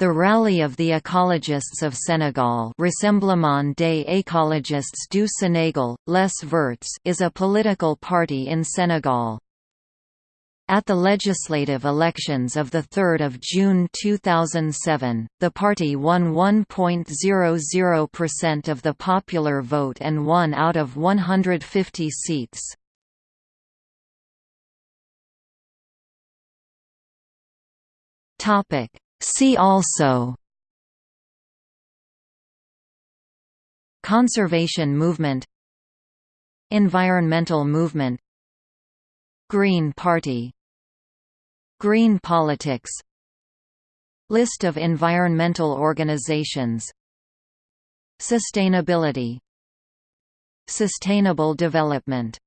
The Rally of the Ecologists of Senegal Rassemblement des écologistes du Sénégal, Les Verts is a political party in Senegal. At the legislative elections of 3 June 2007, the party won 1.00% of the popular vote and won out of 150 seats. Topic See also Conservation movement Environmental movement Green Party Green politics List of environmental organizations Sustainability Sustainable development